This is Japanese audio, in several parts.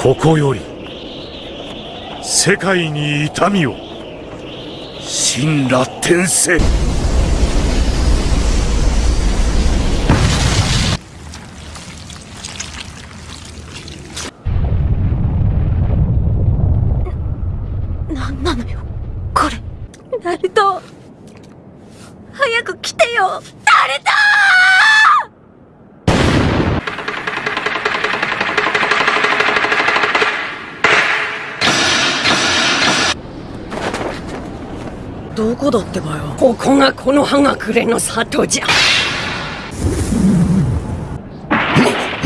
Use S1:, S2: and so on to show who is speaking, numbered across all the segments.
S1: ここより世界に痛みを。神羅転生
S2: なんなのよこれナルト早く来てよナルト
S3: どこだってばよ。
S4: ここがこの葉隠れの里じゃ。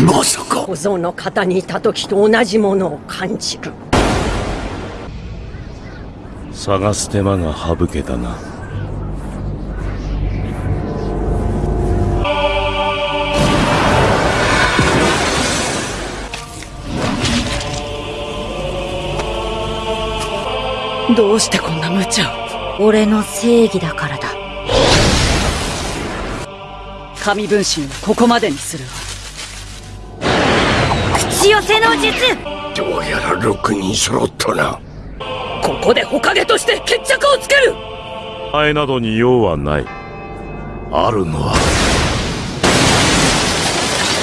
S5: まさか。
S4: 小僧の肩にいた時と同じものを感じる。
S1: 探す手間が省けたな。
S3: どうしてこんな無茶を
S2: 俺の正義だからだ。
S3: 神分身をここまでにする。わ
S2: 口寄せの術。
S5: どうやら6人揃ったな。
S4: ここで火影として決着をつける。
S1: 前などに用はない。あるのは。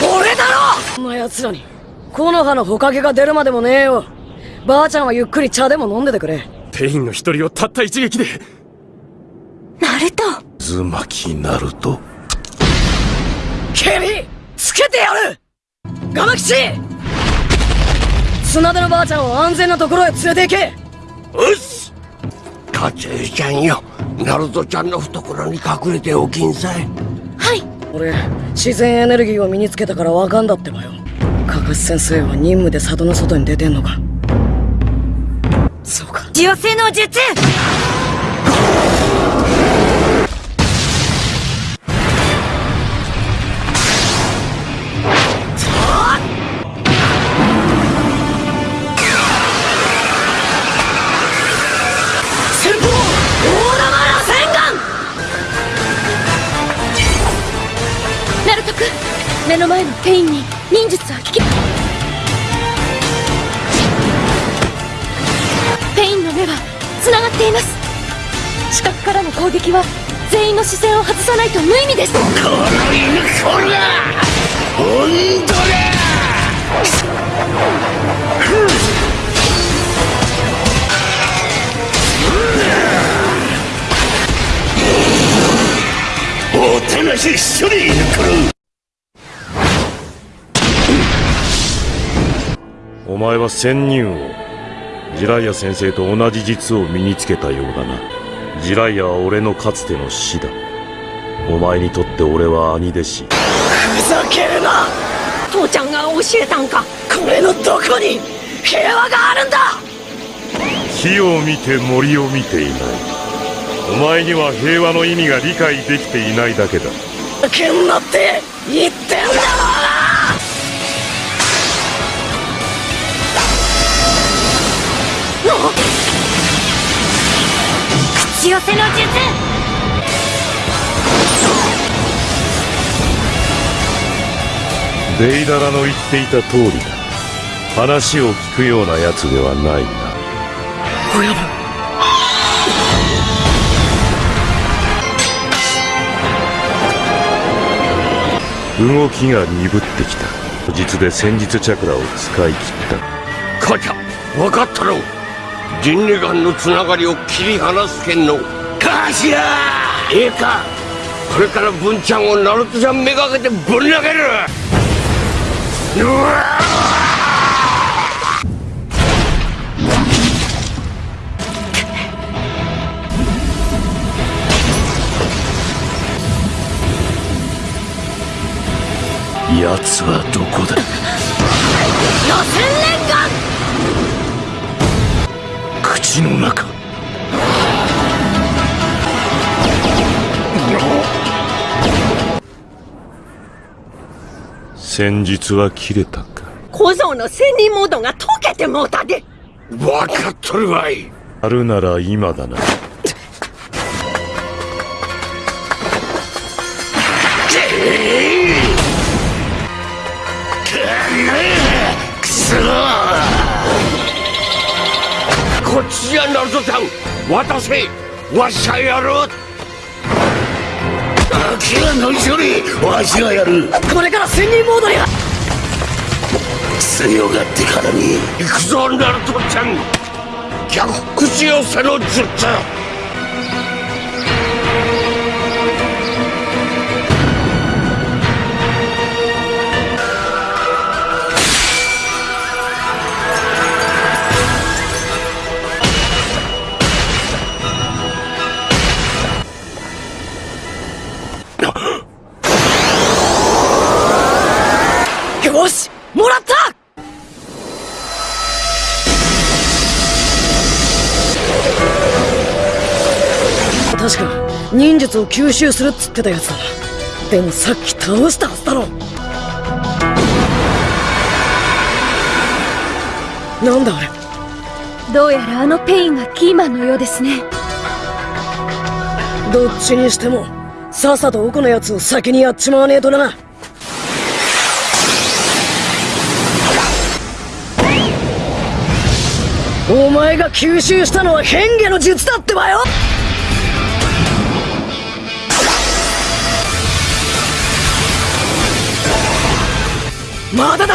S4: 俺だろ！
S3: こんな奴らに木の葉の火影が出るまでもねえよ。ばあちゃんはゆっくり茶でも飲んでてくれ
S6: ペインの一人をたった一撃で。
S2: ナルト
S1: 渦巻きナルト
S3: ケリつけてやる！ガマ吉綱手のばあちゃんを安全なところへ連れて行け！
S5: うっす！カツユちゃんよ。ナルトちゃんの懐に隠れておきんさい。
S2: はい。
S3: 俺自然エネルギーを身につけたからわかんだってばよ。カカス先生は任務で里の外に出てんのかそうか。
S2: 寄せの術目の前のペインに忍術は効き。ペインの目は繋がっています。視覚からの攻撃は全員の視線を外さないと無意味です。
S5: この犬こらほんとだ!おとなし一緒に犬こ
S1: お前は仙人王ジライア先生と同じ術を身につけたようだな。ジライアは俺のかつての師だ。お前にとって俺は兄弟子。
S3: ふざけるな！
S4: 父ちゃんが教えたんか？
S3: これのどこに？平和があるんだ！
S1: 木を見て森を見ていない。お前には平和の意味が理解できていないだけだ。
S3: けんなって言ってんだろ
S2: 寄せの術。
S1: デイダラの言っていた通りだ。話を聞くようなやつではないな。
S3: 親分
S1: 動きが鈍ってきた。実で戦術チャクラを使い切った。
S5: 母ちゃん分かったろ人類間のつながりを切り離すけんのカシラええかこれから文ちゃんをナルトちゃんめがけてぶん投げる。うわ
S1: 奴はどこだ？
S2: 予選
S1: 口の中。戦術は切れたか？
S4: 小僧の仙人モードが解けてもうたで。
S5: 分かっとるわい。
S1: あるなら今だな
S5: ナルトちゃん渡せわしがやる。気が乗り処理わしがやる。
S3: これから千人モードに
S5: 強がってからに行くぞナルトちゃん。逆口寄せの術
S3: 確か忍術を吸収するっつってたやつだなでもさっき倒したはずだろ。なんだあれ？
S2: どうやらあのペインがキーマンのようですね。
S3: どっちにしてもさっさと奥のやつを先にやっちまわねえとな。お前が吸収したのは変化の術だってばよまだだ！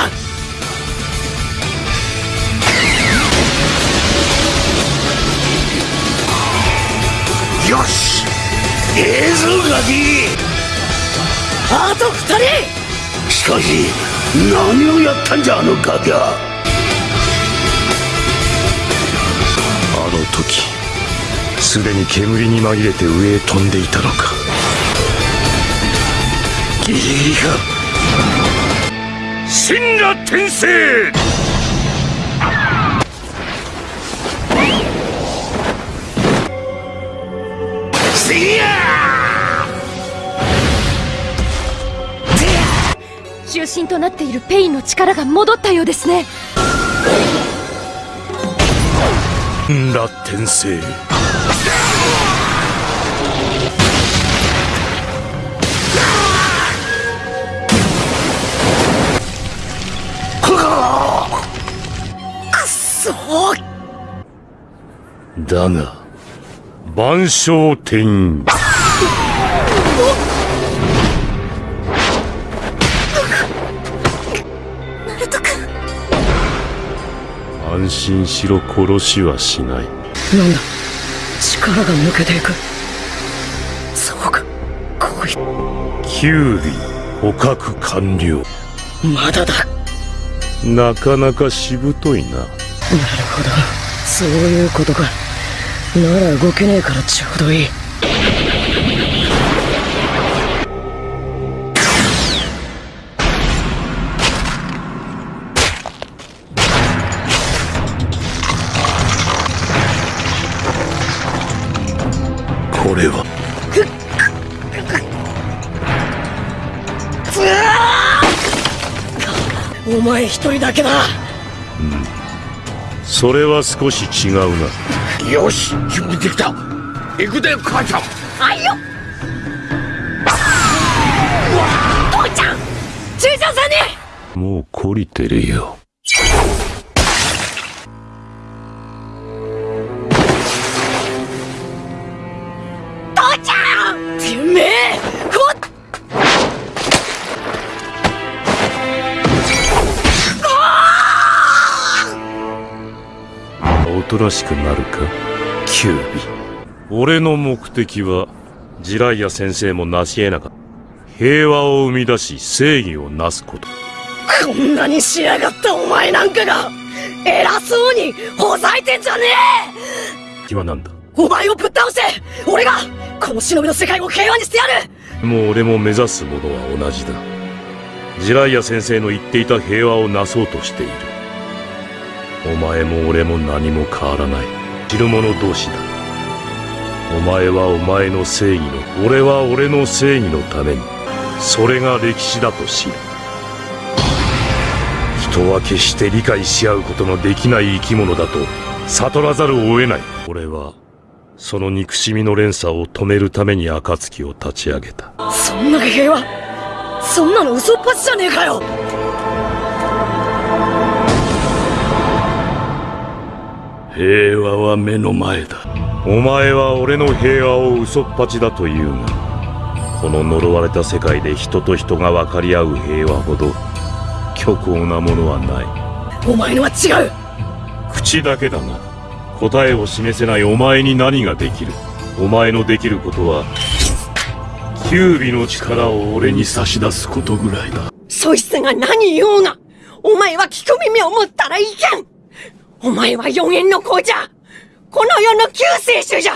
S5: よし！ええぞガキ
S3: あと二人！
S5: しかし何をやったんじゃあのガキは？
S1: あの時すでに煙に紛れて上へ飛んでいたのか。
S5: ギリギリか
S1: 神羅転生
S2: 中心となっているペインの力が戻ったようですね。
S1: 神羅転生
S3: そう
S1: だが万象天
S2: ナルト君
S1: 安心しろ殺しはしない。
S3: なんだ。力が抜けていく。そうか。こい
S1: キュウリ捕獲完了。
S3: まだだ
S1: なかなかしぶといな。
S3: なるほど。そういうことか。なら動けねえからちょうどいい。
S1: これは
S3: お前一人だけだ。
S1: それは少し違うな。
S5: よし準備できた。行くで母ちゃん。
S3: ちいちゃんさんに。
S1: もう懲りてるよおとなしくなるか？キュービ俺の目的はジライア先生も成し得なかった。平和を生み出し正義をなすこと。
S3: こんなに仕上がったお前なんかが偉そうにほざいてんじゃね
S1: 気はなんだ？
S3: えお前をぶっ倒して俺がこの忍びの世界を平和にしてやる！
S1: もう俺も目指すものは同じだ。ジライア先生の言っていた平和をなそうとしているお前も俺も何も変わらない。知る者同士だ。お前はお前の正義の俺は俺の正義のために。それが歴史だと知る。人は決して理解し合うことのできない生き物だと悟らざるを得ない。俺はその憎しみの連鎖を止めるために暁を立ち上げた。
S3: そんな平和そんなの嘘っぱちじゃねえかよ。
S5: 平和は目の前だ。
S1: お前は俺の平和を嘘っぱちだと言うがこの呪われた世界で人と人が分かり合う平和ほど虚構なものはない。
S3: お前のは違う。
S1: 口だけだな。答えを示せないお前に何ができる。お前のできることはキュービの力を俺に差し出すことぐらいだ。
S7: そいつが何言おうが、お前は聞く耳を持ったらいけんお前は四円の子じゃこの世の救世主じゃ。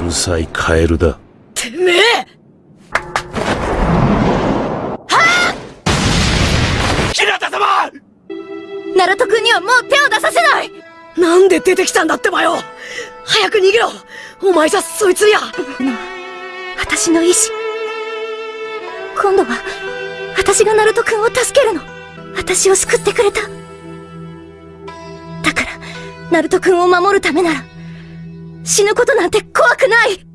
S1: うるさいカエルだ。
S3: てめえ。
S2: ナルト君にはもう手を出させない。
S3: なんで出てきたんだってばよ。早く逃げろ。お前じゃそいつにゃ
S2: 私の意志。今度は私がナルト君を助けるの。私を救ってくれたナルト君を守るためなら死ぬことなんて怖くない。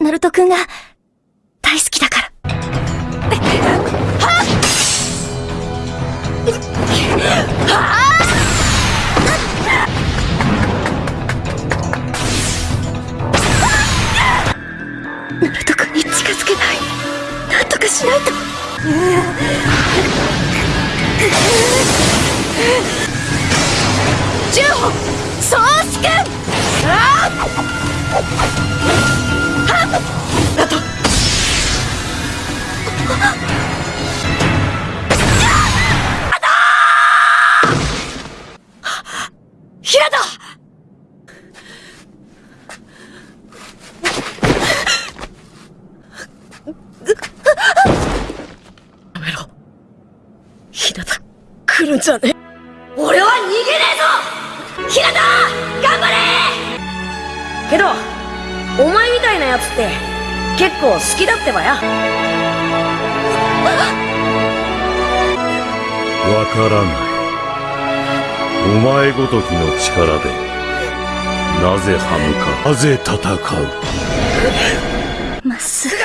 S2: ナルト君が大好きだから。ナルト君に近づけない。なんとかしないと。十歩総司君
S3: 平田やめろ平田来るんじゃねえ結構好きだってばや。
S1: わからない。お前ごときの力でなぜ歯向かなぜ戦う？
S2: まっすぐ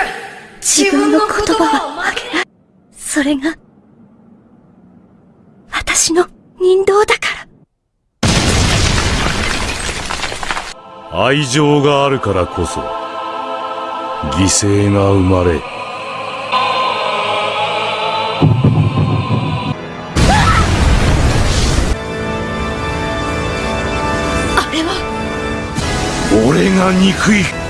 S2: 自分の言葉は曲げないそれが私の人道だから。
S1: 愛情があるからこそ犠牲が生まれ。
S2: あれは。
S1: 俺が憎い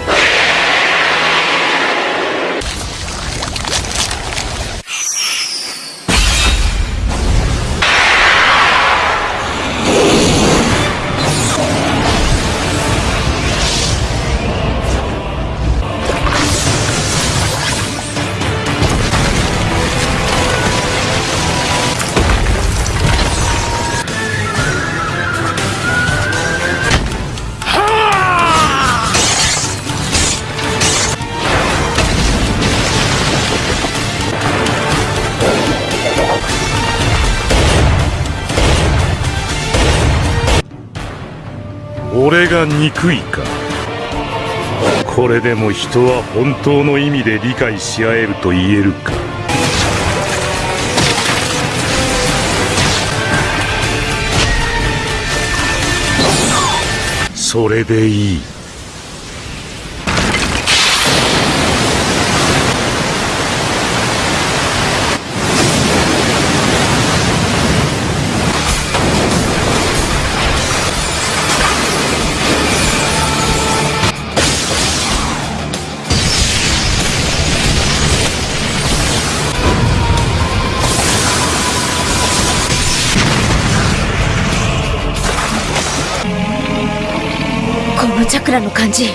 S1: が憎いか。これでも人は本当の意味で理解し合えると言えるか。それでいい。
S2: チャクラの感じ。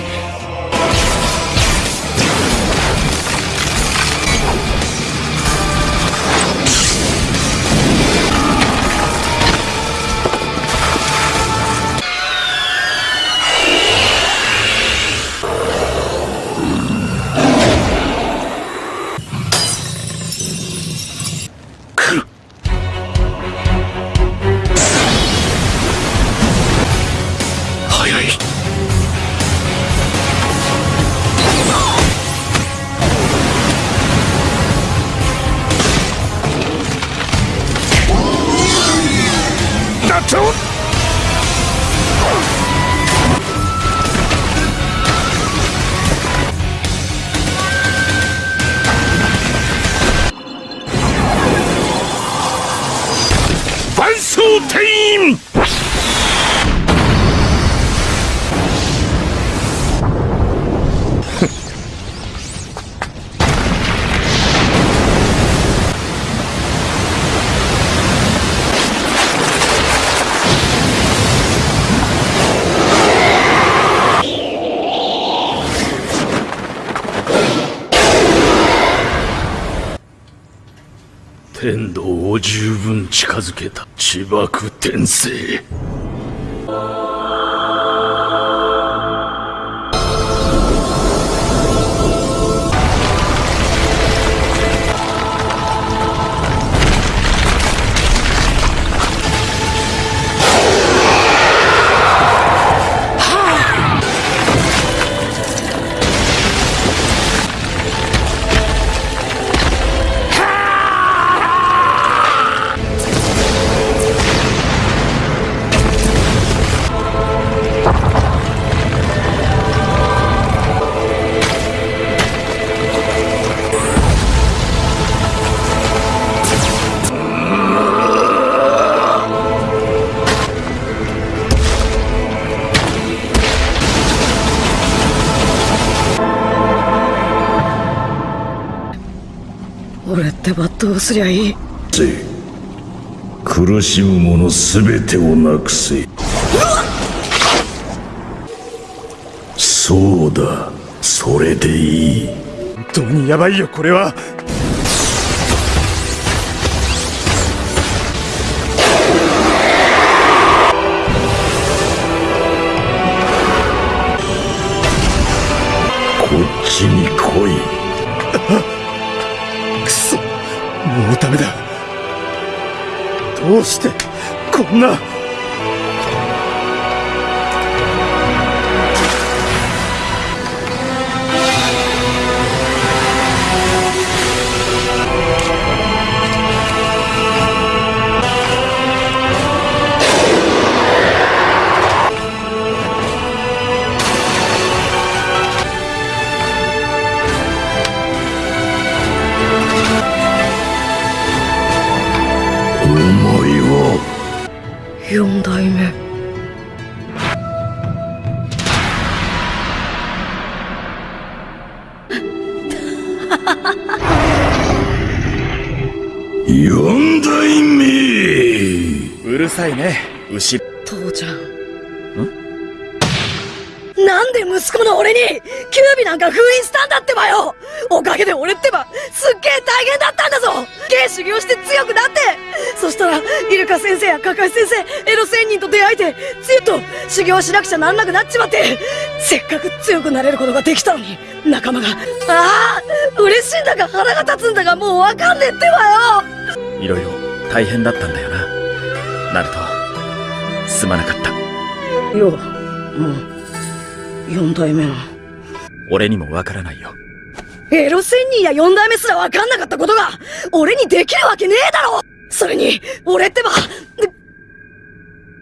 S1: だ天道を十分近づけた千爆天聖。
S3: どうすりゃいい？
S1: 苦しむ者すべてをなくせ。そうだ。それでいい。
S8: 本当にヤバいよこれは。
S1: こっちに来い
S8: うダメだ。どうしてこんな
S3: 四代目。
S1: 四代目。
S8: うるさいね。牛。
S3: 父ちゃん。なんで息子の俺にキュービなんか封印したんだってばよ。おかげで俺ってばすっげえ大変だったんだぞ芸修行して強くなって。そしたらイルカ先生やカカシ先生エロ仙人と出会えてついと修行しなくちゃなんなくなっちまってせっかく強くなれることができたのに仲間がああ嬉しいんだか腹が立つんだかもうわかんねえってばよ。
S8: いろいろ大変だったんだよな。ナルトすまなかった。
S3: よもう四代目の。
S8: 俺にもわからないよ
S3: エロ仙人や四代目すら分かんなかったことが、俺にできるわけねえだろ！それに、俺ってば、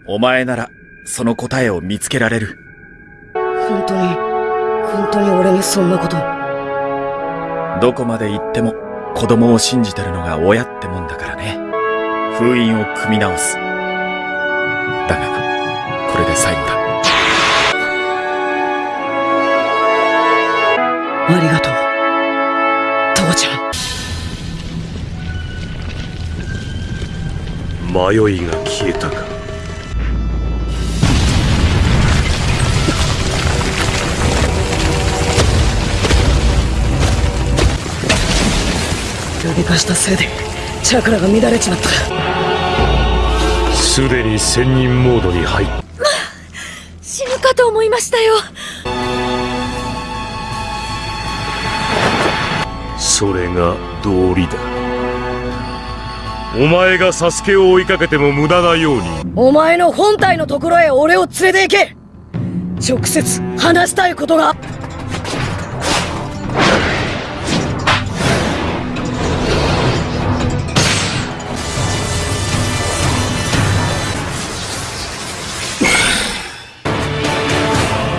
S8: お前ならその答えを見つけられる。
S3: 本当に、本当に俺にそんなこと。
S8: どこまで行っても子供を信じてるのが親ってもんだからね。封印を組み直す。だがこれで最後だ。
S3: ありがとう。
S9: 迷いが消えたか。
S3: ルビ化したせいで、チャクラが乱れちまった。
S9: すでに仙人モードに入っ
S2: 死ぬかと思いましたよ。
S9: それが道理だお前がサスケを追いかけても無駄なように。
S3: お前の本体のところへ俺を連れて行け。直接話したいことが。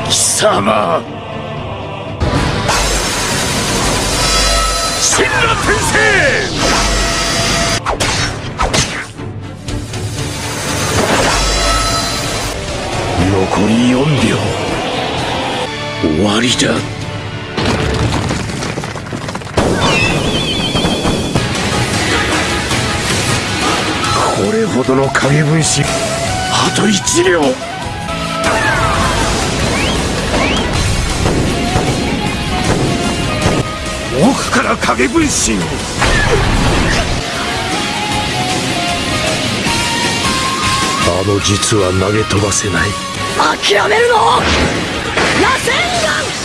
S1: 貴様。
S9: 神羅転生
S1: 秒。終わりだ。これほどの影分身。あと1秒。奥から影分身あの術は投げ飛ばせない。
S3: 諦めるの！螺旋丸